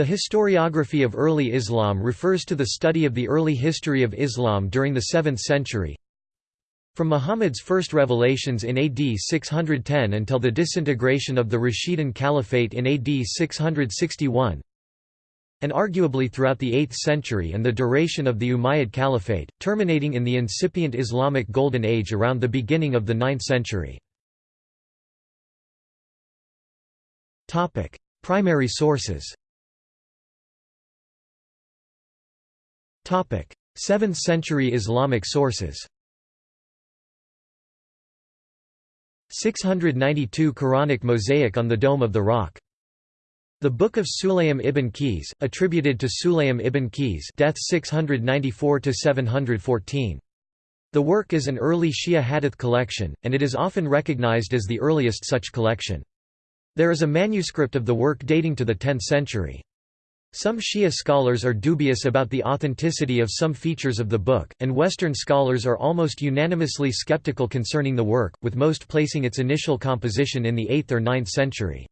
The historiography of early Islam refers to the study of the early history of Islam during the 7th century. From Muhammad's first revelations in AD 610 until the disintegration of the Rashidun Caliphate in AD 661, and arguably throughout the 8th century and the duration of the Umayyad Caliphate, terminating in the incipient Islamic Golden Age around the beginning of the 9th century. Primary sources 7th century Islamic sources 692 Quranic mosaic on the Dome of the Rock the Book of Sulaym ibn Qays, attributed to Sulaym ibn Qays death 694–714. The work is an early Shia hadith collection, and it is often recognized as the earliest such collection. There is a manuscript of the work dating to the 10th century. Some Shia scholars are dubious about the authenticity of some features of the book, and Western scholars are almost unanimously skeptical concerning the work, with most placing its initial composition in the 8th or 9th century.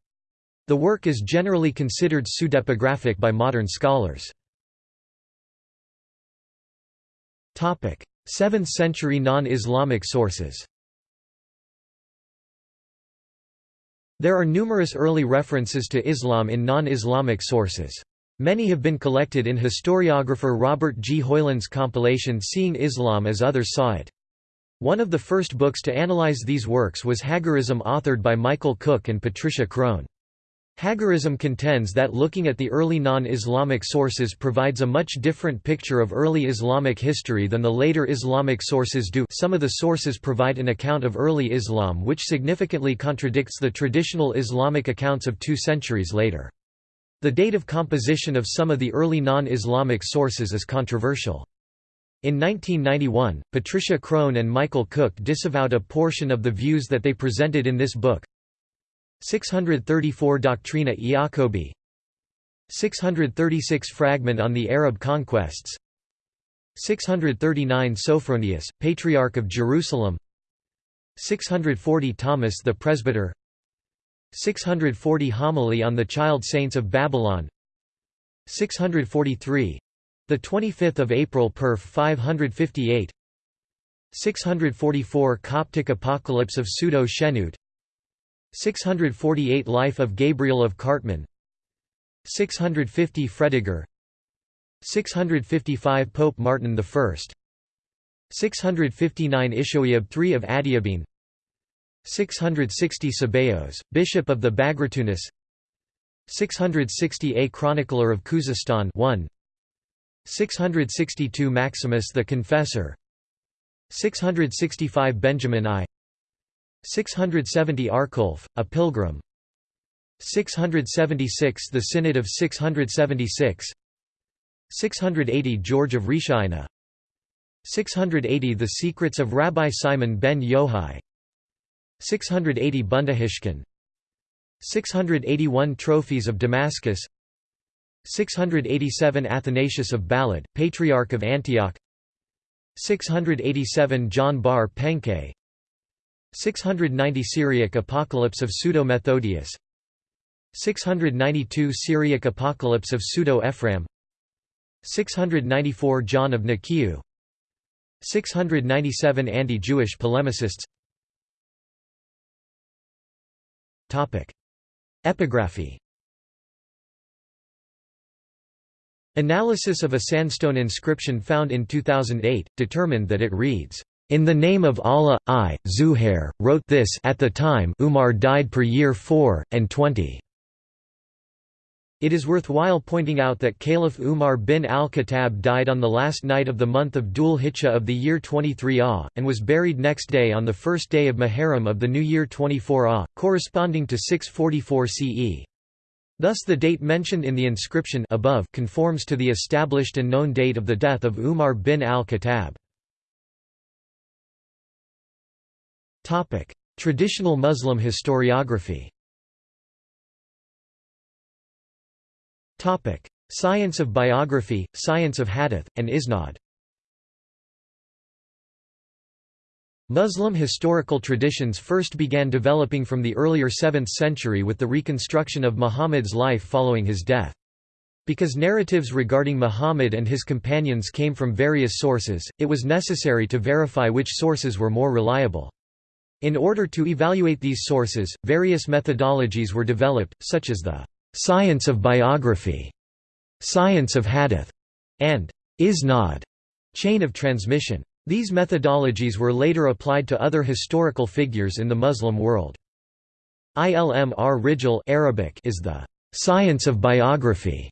The work is generally considered pseudepigraphic by modern scholars. 7th century non-Islamic sources There are numerous early references to Islam in non-Islamic sources. Many have been collected in historiographer Robert G. Hoyland's compilation Seeing Islam as Others Saw It. One of the first books to analyze these works was Hagarism authored by Michael Cook and Patricia Crone. Hagarism contends that looking at the early non-Islamic sources provides a much different picture of early Islamic history than the later Islamic sources do some of the sources provide an account of early Islam which significantly contradicts the traditional Islamic accounts of two centuries later. The date of composition of some of the early non-Islamic sources is controversial. In 1991, Patricia Crone and Michael Cook disavowed a portion of the views that they presented in this book, 634 Doctrina Iacobi 636 Fragment on the Arab conquests. 639 Sophronius, Patriarch of Jerusalem. 640 Thomas the Presbyter 640 Homily on the Child Saints of Babylon. 643 the 25th of April perf 558 644 Coptic Apocalypse of Pseudo Shenut 648 Life of Gabriel of Qartmin. 650 Fredegar. 655 Pope Martin I 659 Ishoiab III of Adiabene 660 Sebeos, Bishop of the Bagratunis 660 A Chronicler of Khuzestan 1 662 Maximus the Confessor. 665 Benjamin I. 670 Arculf, a pilgrim. 676 The Synod of 676 680 George of Rishaina 680 The Secrets of Rabbi Simon ben Yohai 680 Bundahishn 681 Trophies of Damascus 687 Athanasius of Balad, Patriarch of Antioch 687 John bar Penkaye 690 Syriac Apocalypse of Pseudo-Methodius 692 Syriac Apocalypse of Pseudo-Ephraim 694 John of Nikiu 697 Anti-Jewish polemicists Epigraphy Analysis of a sandstone inscription found in 2008, determined that it reads, in the name of Allah, I, Zuhair, wrote this at the time Umar died per year 4, and 20. It is worthwhile pointing out that Caliph Umar bin al-Khattab died on the last night of the month of Dhul Hijjah of the year 23 Ah, and was buried next day on the first day of Muharram of the new year 24 Ah, corresponding to 644 CE. Thus the date mentioned in the inscription above conforms to the established and known date of the death of Umar bin al-Khattab. Traditional Muslim historiography Science of biography, science of hadith, and isnad Muslim historical traditions first began developing from the earlier 7th century with the reconstruction of Muhammad's life following his death. Because narratives regarding Muhammad and his companions came from various sources, it was necessary to verify which sources were more reliable. In order to evaluate these sources, various methodologies were developed, such as the science of biography, science of hadith, and isnad chain of transmission. These methodologies were later applied to other historical figures in the Muslim world. Ilm ar-Rijal Arabic is the science of biography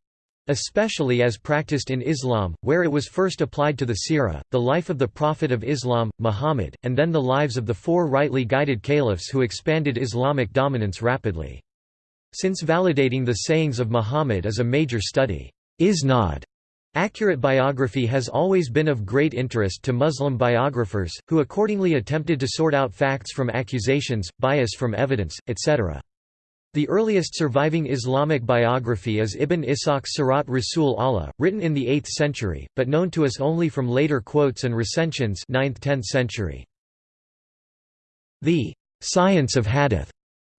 especially as practiced in Islam, where it was first applied to the Sirah, the life of the Prophet of Islam, Muhammad, and then the lives of the four rightly guided caliphs who expanded Islamic dominance rapidly. Since validating the sayings of Muhammad is a major study, Isnad Accurate biography has always been of great interest to Muslim biographers, who accordingly attempted to sort out facts from accusations, bias from evidence, etc. The earliest surviving Islamic biography is Ibn Ishaq's Sirat Rasul Allah, written in the 8th century, but known to us only from later quotes and recensions 9th–10th century. The science of hadith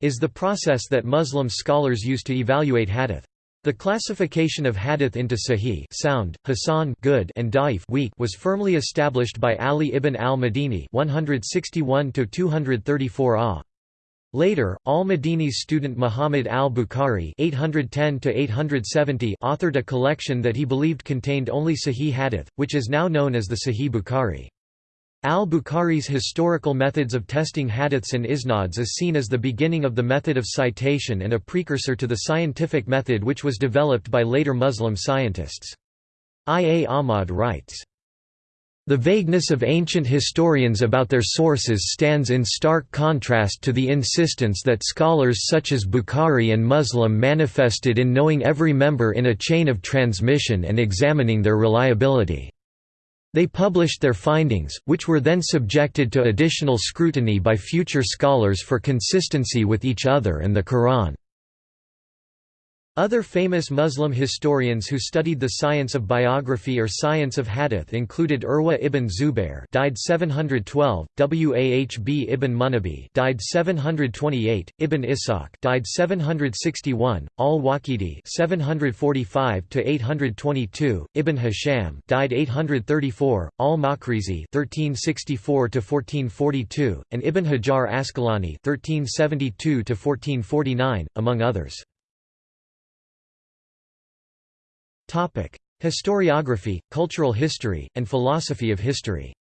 is the process that Muslim scholars use to evaluate hadith. The classification of hadith into sahih sound, hasan good and da'if weak was firmly established by Ali ibn al-Madini 161 to 234 ah. Later, al-Madini's student Muhammad al-Bukhari authored a collection that he believed contained only Sahih Hadith, which is now known as the Sahih Bukhari. Al-Bukhari's historical methods of testing hadiths and isnads is seen as the beginning of the method of citation and a precursor to the scientific method which was developed by later Muslim scientists. I. A. Ahmad writes, the vagueness of ancient historians about their sources stands in stark contrast to the insistence that scholars such as Bukhari and Muslim manifested in knowing every member in a chain of transmission and examining their reliability. They published their findings, which were then subjected to additional scrutiny by future scholars for consistency with each other and the Quran. Other famous Muslim historians who studied the science of biography or science of hadith included Urwa ibn Zubair died 712, Wahb ibn Munabbih died 728, Ibn Ishaq died 761, Al-Waqidi 745 to 822, Ibn Hisham died 834, Al-Makrizi 1364 to 1442, and Ibn Hajar Asqalani 1372 to 1449, among others. Historiography, cultural history, and philosophy of history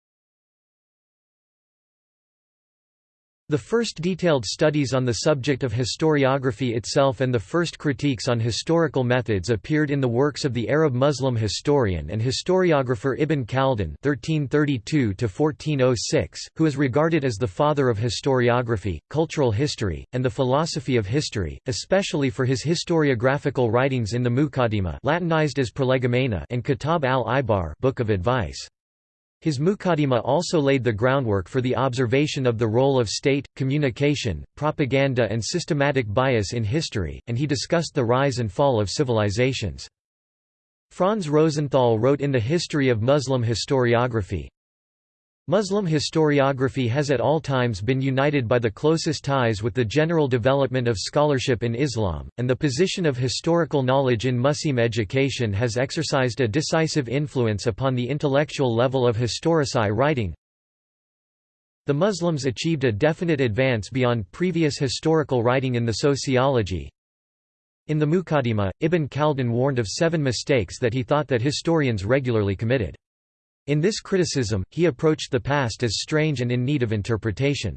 The first detailed studies on the subject of historiography itself and the first critiques on historical methods appeared in the works of the Arab Muslim historian and historiographer Ibn Khaldun (1332–1406), who is regarded as the father of historiography, cultural history, and the philosophy of history, especially for his historiographical writings in the Muqaddimah (Latinized as Prolegomena) and Kitab al-Ibar, Book of Advice. His Muqaddimah also laid the groundwork for the observation of the role of state, communication, propaganda and systematic bias in history, and he discussed the rise and fall of civilizations. Franz Rosenthal wrote in The History of Muslim Historiography, Muslim historiography has at all times been united by the closest ties with the general development of scholarship in Islam, and the position of historical knowledge in Muslim education has exercised a decisive influence upon the intellectual level of historici writing. The Muslims achieved a definite advance beyond previous historical writing in the sociology. In the Muqaddimah, Ibn Khaldun warned of seven mistakes that he thought that historians regularly committed. In this criticism, he approached the past as strange and in need of interpretation.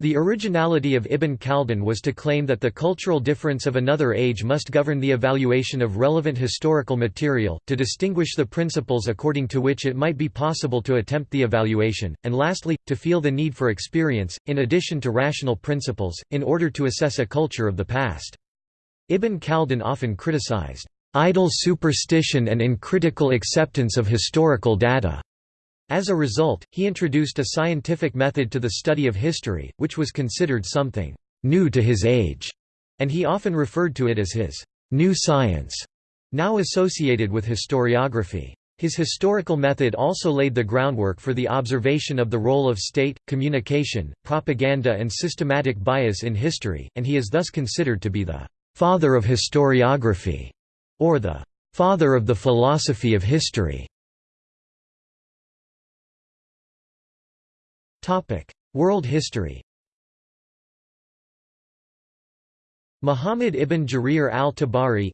The originality of Ibn Khaldun was to claim that the cultural difference of another age must govern the evaluation of relevant historical material, to distinguish the principles according to which it might be possible to attempt the evaluation, and lastly, to feel the need for experience, in addition to rational principles, in order to assess a culture of the past. Ibn Khaldun often criticized idle superstition and uncritical acceptance of historical data. As a result, he introduced a scientific method to the study of history, which was considered something new to his age, and he often referred to it as his new science, now associated with historiography. His historical method also laid the groundwork for the observation of the role of state, communication, propaganda and systematic bias in history, and he is thus considered to be the «father of historiography» or the "...father of the philosophy of history". World history Muhammad ibn Jarir al-Tabari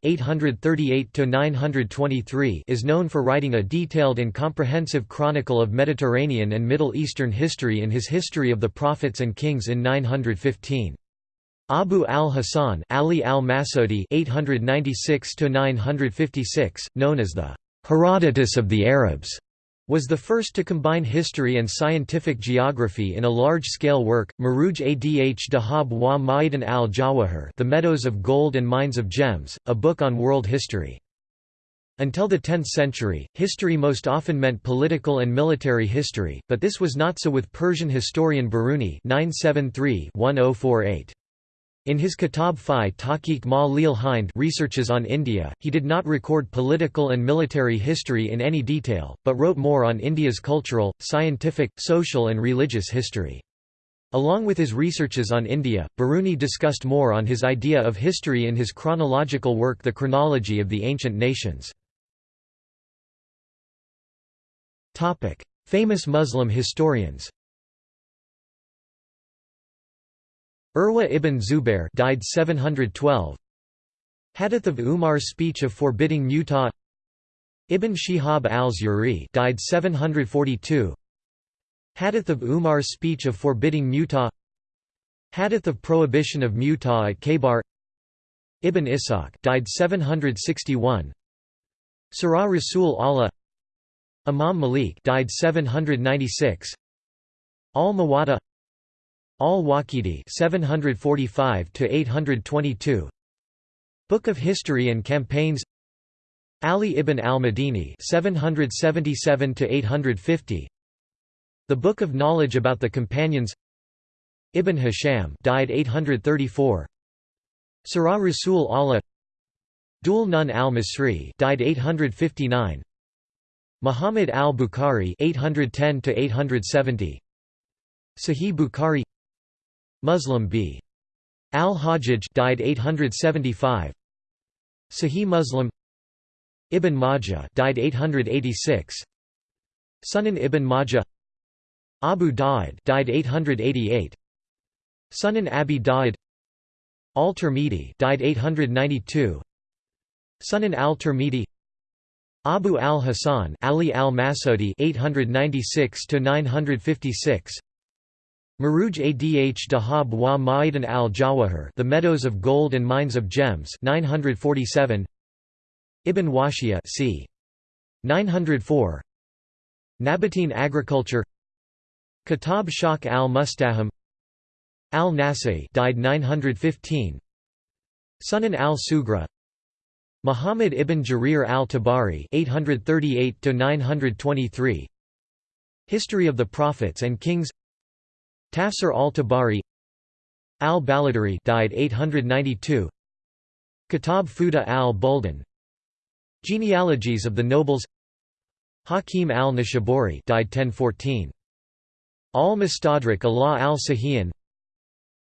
is known for writing a detailed and comprehensive chronicle of Mediterranean and Middle Eastern history in his History of the Prophets and Kings in 915. Abu al-Hasan Ali al-Masudi (896–956), known as the Herodotus of the Arabs, was the first to combine history and scientific geography in a large-scale work, Maruj Adh Dahab wa Ma'idan al-Jawahir The Meadows of Gold and Mines of Gems, a book on world history. Until the 10th century, history most often meant political and military history, but this was not so with Persian historian Biruni 973 1048. In his Kitab fi Tahqiq ma Lil Hind researches on India, he did not record political and military history in any detail, but wrote more on India's cultural, scientific, social and religious history. Along with his researches on India, Biruni discussed more on his idea of history in his chronological work The Chronology of the Ancient Nations. Famous Muslim historians Urwa ibn Zubair died 712. Hadith of Umar's speech of forbidding Mutah Ibn Shihab al-Zuhri died 742. Hadith of Umar's speech of forbidding Mutah Hadith of prohibition of Mutah at Khaybar Ibn Ishaq died 761. Surah Rasul Allah Imam Malik died 796. Al-Muwatta Al-Waqidi 745 to 822 Book of History and Campaigns. Ali ibn al-Madini 777 to 850 The Book of Knowledge about the Companions. Ibn Hisham died 834 Surah Rasul Allah. Dul Nun al-Masri died 859 Muhammad al-Bukhari 810 to 870 Sahih Bukhari Muslim b. Al-Hajjaj died 875. Sahih Muslim Ibn Majah died 886. Sunan Ibn Majah Abu Dawud died 888. Sunan Abi Dawud Al-Tirmidhi died 892. Sunan al-Tirmidhi Abu al-Hasan Ali al-Masudi 896 to 956 Maruj Adh Dahab wa Ma'idan al-Jawahir The Meadows of Gold and Mines of Gems 947 Ibn Washia c. 904 Nabatean agriculture. Kitab Shak al-Mustaham. Al-Nasai died 915 Sunan al-Sugra. Muhammad ibn Jarir al-Tabari 838 923 History of the Prophets and Kings Tafsir al-Tabari Al-Baladari died 892 Kitab Fuda al-Buldan Genealogies of the nobles. Hakim al-Nishaburi died 1014 Al-Mustadrak Allah al-Sahiyan.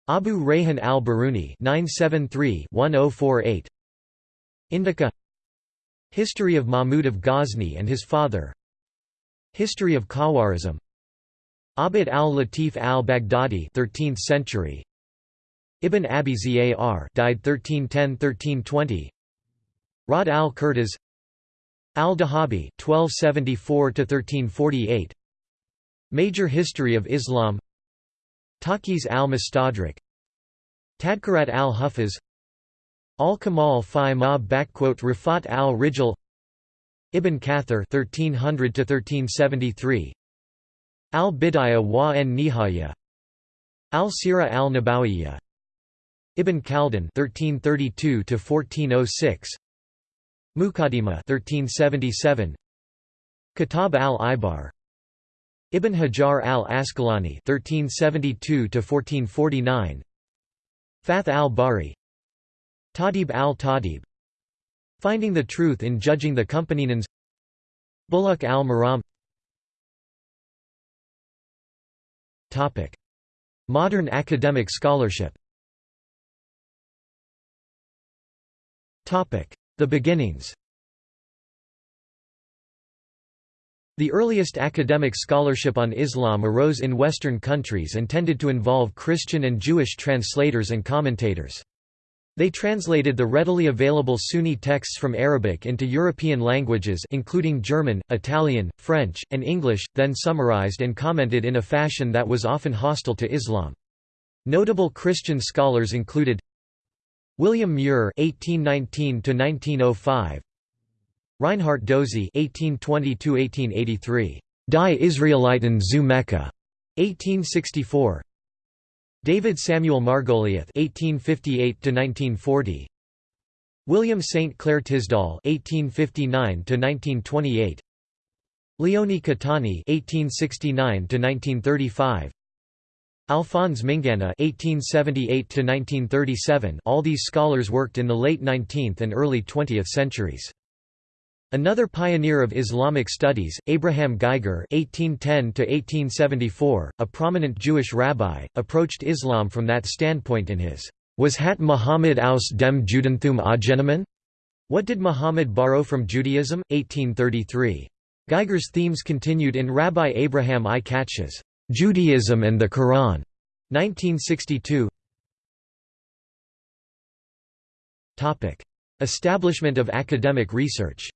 Abu Rayhan al-Biruni 973-1048 Indica History of Mahmud of Ghazni and his father. History of Khawarizm Abd al-Latif al-Baghdadi 13th century. Ibn Abi Zar died 1310-1320 Rad al-Qurtaz Al-Dahabi 1274-1348 Major History of Islam. Taqis al-Mustadrak. Tadkarat al-Hufaz Al-Kamal fi ma Rifat al-Rijal. Ibn Kathir 1300 1373 Al-Bidayah wa an Nihaya. Al-Sira al-Nabawiyya. Ibn Khaldun 1332 to 1406 Muqaddimah 1377 Kitab al-Ibar. Ibn Hajar al-Asqalani 1372 to 1449 Fath al-Bari. Tadib al-Tadib. Finding the Truth in Judging the Companionans Bulugh al-Maram Modern academic scholarship. The beginnings. The earliest academic scholarship on Islam arose in Western countries and tended to involve Christian and Jewish translators and commentators. They translated the readily available Sunni texts from Arabic into European languages including German, Italian, French, and English, then summarized and commented in a fashion that was often hostile to Islam. Notable Christian scholars included William Muir (1819–1905), Reinhard Dozy (1820–1883), Die Israeliten zu Mecca, 1864. David Samuel Margoliouth (1858–1940), William St. Clair Tisdall (1859–1928), Leone Caetani (1869–1935). Alphonse Mingana (1878–1937). All these scholars worked in the late 19th and early 20th centuries. Another pioneer of Islamic studies, Abraham Geiger (1810–1874), a prominent Jewish rabbi, approached Islam from that standpoint in his "Was hat Muhammad aus dem Judentum angenommen?" What did Muhammad borrow from Judaism? 1833. Geiger's themes continued in Rabbi Abraham I. Katsch's Judaism and the Quran, 1962. Topic: Establishment of academic research.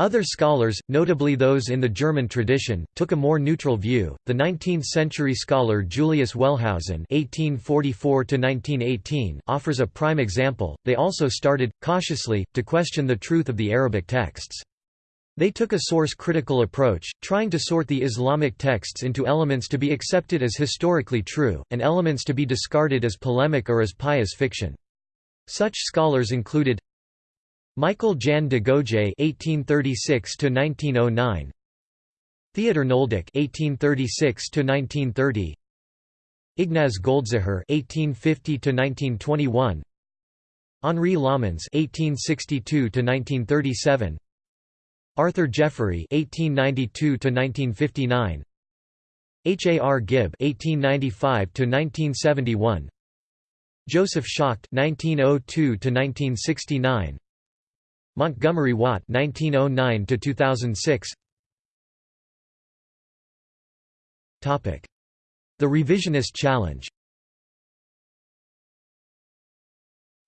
Other scholars, notably those in the German tradition, took a more neutral view. The 19th-century scholar Julius Wellhausen (1844–1918) offers a prime example. They also started, cautiously, to question the truth of the Arabic texts. They took a source-critical approach, trying to sort the Islamic texts into elements to be accepted as historically true, and elements to be discarded as polemic or as pious fiction. Such scholars included Michael Jan de Goeje (1836–1909), Theodor Nöldeke (1836–1930), Ignaz Goldziher (1850–1921), Henri Lammens (1862–1937), Arthur Jeffery (1892–1959), H. A. R. Gibb (1895–1971), Joseph Schacht (1902–1969). Montgomery Watt 1909 to 2006 Topic The revisionist challenge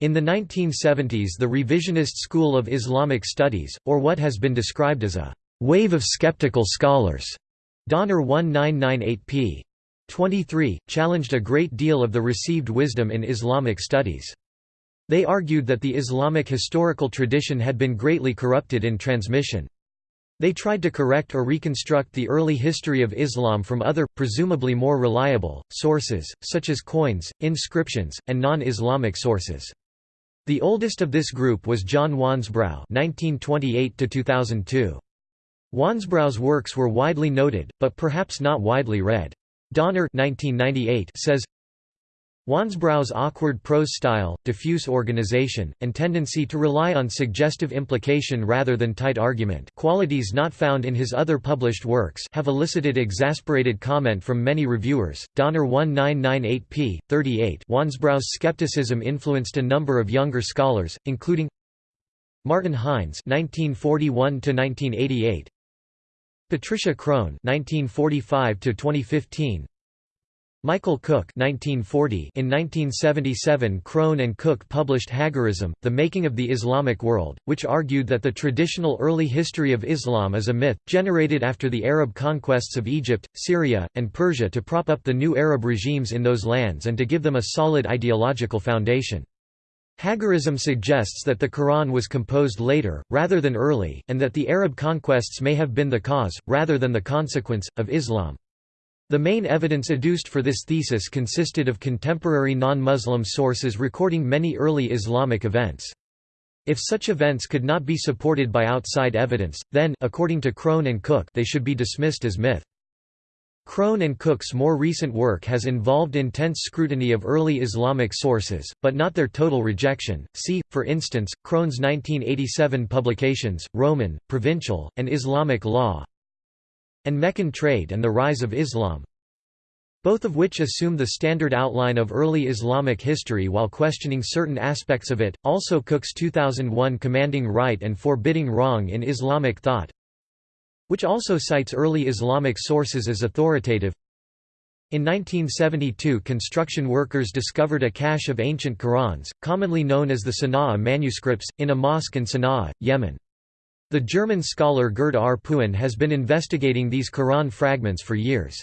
In the 1970s the revisionist school of Islamic studies, or what has been described as a «wave of skeptical scholars», Donner 1998 p. 23, challenged a great deal of the received wisdom in Islamic studies. They argued that the Islamic historical tradition had been greatly corrupted in transmission. They tried to correct or reconstruct the early history of Islam from other, presumably more reliable, sources, such as coins, inscriptions, and non-Islamic sources. The oldest of this group was John Wansbrough (1928–2002). Wansbrough's works were widely noted, but perhaps not widely read. Donner (1998) says, Wansbrough's awkward prose style, diffuse organization, and tendency to rely on suggestive implication rather than tight argument qualities not found in his other published works have elicited exasperated comment from many reviewers. Donner 1998 p. 38 Wansbrough's skepticism influenced a number of younger scholars, including Martin Hinds 1941 1988 Patricia Crone 1945 2015 Michael Cook 1940 In 1977 Crone and Cook published Hagarism, The Making of the Islamic World, which argued that the traditional early history of Islam is a myth, generated after the Arab conquests of Egypt, Syria, and Persia to prop up the new Arab regimes in those lands and to give them a solid ideological foundation. Hagarism suggests that the Quran was composed later, rather than early, and that the Arab conquests may have been the cause, rather than the consequence, of Islam. The main evidence adduced for this thesis consisted of contemporary non-Muslim sources recording many early Islamic events. If such events could not be supported by outside evidence, then according to Crone and Cook they should be dismissed as myth. Crone and Cook's more recent work has involved intense scrutiny of early Islamic sources, but not their total rejection. See, for instance, Crone's 1987 publications, Roman, Provincial, and Islamic Law, and Meccan trade and the rise of Islam. both of which assume the standard outline of early Islamic history while questioning certain aspects of it. Also, Cook's 2001 Commanding Right and Forbidding Wrong in Islamic Thought, which also cites early Islamic sources as authoritative. In 1972 construction workers discovered a cache of ancient Qur'ans, commonly known as the Sana'a manuscripts, in a mosque in Sana'a, Yemen. The German scholar Gerd R. Puin has been investigating these Quran fragments for years.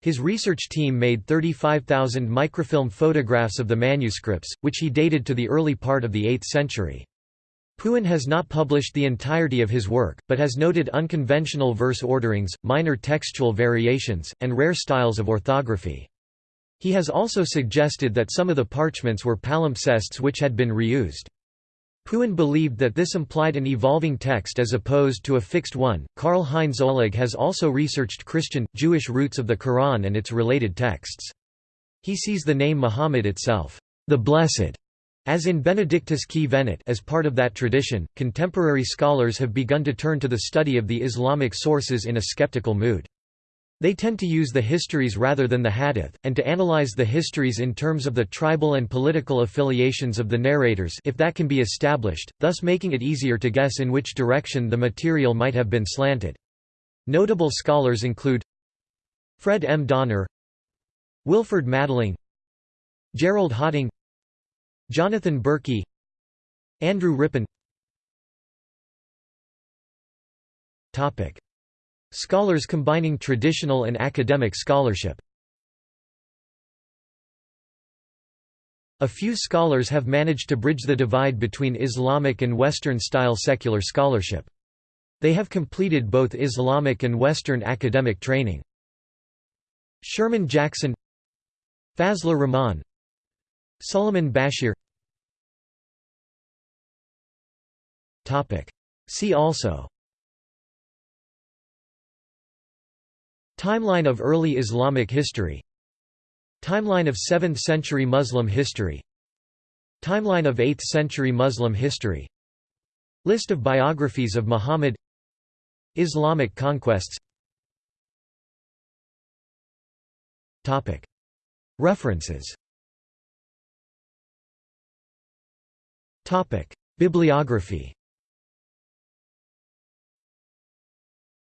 His research team made 35,000 microfilm photographs of the manuscripts, which he dated to the early part of the 8th century. Puin has not published the entirety of his work, but has noted unconventional verse orderings, minor textual variations, and rare styles of orthography. He has also suggested that some of the parchments were palimpsests which had been reused. Puin believed that this implied an evolving text as opposed to a fixed one. Karl Heinz Ohlig has also researched Christian, Jewish roots of the Quran and its related texts. He sees the name Muhammad itself, the Blessed, as in Benedictus qui venit as part of that tradition. Contemporary scholars have begun to turn to the study of the Islamic sources in a skeptical mood. They tend to use the histories rather than the hadith, and to analyze the histories in terms of the tribal and political affiliations of the narrators if that can be established, thus making it easier to guess in which direction the material might have been slanted. Notable scholars include Fred M. Donner Wilferd Madelung Gerald Hawting Jonathan Berkey Andrew Rippin Scholars combining traditional and academic scholarship A few scholars have managed to bridge the divide between Islamic and Western-style secular scholarship. They have completed both Islamic and Western academic training. Sherman Jackson Fazlur Rahman Suleiman Bashear See also Timeline of early Islamic history. Timeline of 7th-century Muslim history. Timeline of 8th-century Muslim history. List of biographies of Muhammad. Islamic conquests. References. Bibliography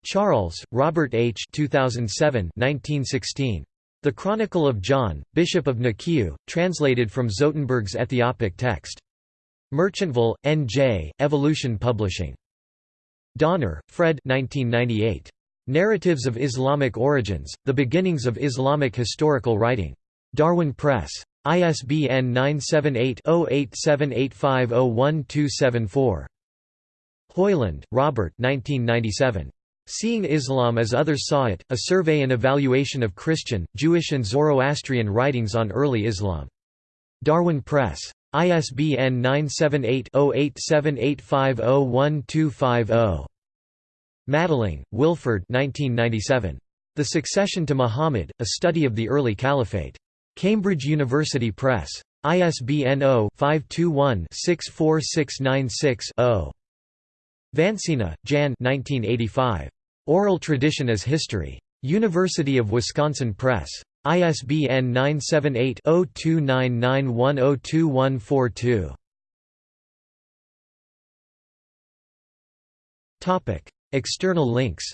Charles, Robert H. 2007 1916. The Chronicle of John, Bishop of Nikiu, translated from Zotenberg's Ethiopic text. Merchantville, N.J., Evolution Publishing. Donner, Fred 1998. Narratives of Islamic Origins, The Beginnings of Islamic Historical Writing. Darwin Press. ISBN 978 0878501274. Hoyland, Robert 1997. Seeing Islam as Others Saw It, A Survey and Evaluation of Christian, Jewish and Zoroastrian Writings on Early Islam. Darwin Press. ISBN 978-0878501250. Madelung, Wilferd The Succession to Muhammad, A Study of the Early Caliphate. Cambridge University Press. ISBN 0-521-64696-0. Vansina, Jan 1985. Oral Tradition as History. University of Wisconsin Press. ISBN 978-0299102142. External links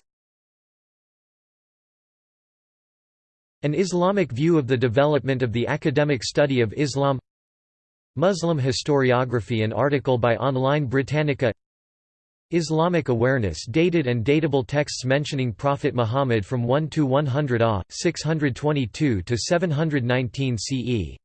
An Islamic view of the development of the academic study of Islam Muslim historiography An article by Online Britannica Islamic awareness dated and datable texts mentioning Prophet Muhammad from 1 to 100 AH, 622 to 719 CE